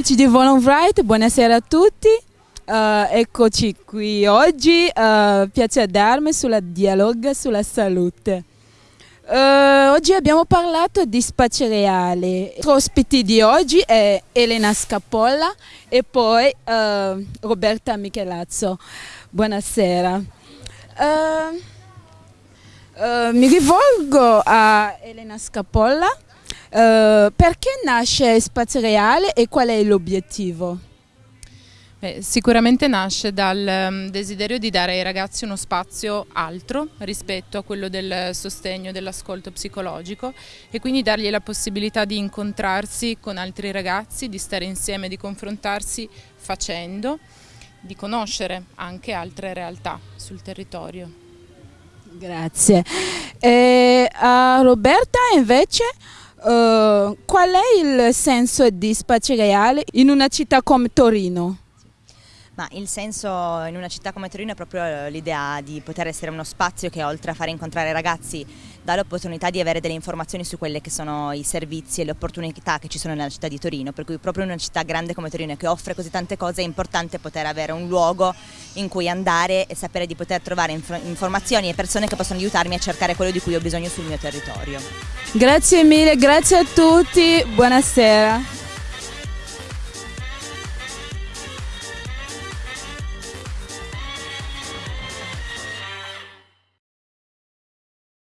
di Volon Wright, buonasera a tutti. Uh, eccoci qui oggi, uh, piace darmi sulla dialoga sulla salute. Uh, oggi abbiamo parlato di spazi reali. I ospiti di oggi è Elena Scapolla e poi Roberta Michelazzo. Buonasera. mi rivolgo a Elena Scapolla Uh, perché nasce Spazio Reale e qual è l'obiettivo? Beh, sicuramente nasce dal um, desiderio di dare ai ragazzi uno spazio altro rispetto a quello del sostegno dell'ascolto psicologico e quindi dargli la possibilità di incontrarsi con altri ragazzi, di stare insieme, di confrontarsi facendo, di conoscere anche altre realtà sul territorio. Grazie. E a Roberta invece Uh, qual è il senso di Spazi Reale in una città come Torino? Ma il senso in una città come Torino è proprio l'idea di poter essere uno spazio che oltre a fare incontrare ragazzi dà l'opportunità di avere delle informazioni su quelli che sono i servizi e le opportunità che ci sono nella città di Torino, per cui proprio in una città grande come Torino che offre così tante cose è importante poter avere un luogo in cui andare e sapere di poter trovare inf informazioni e persone che possono aiutarmi a cercare quello di cui ho bisogno sul mio territorio. Grazie mille, grazie a tutti, buonasera.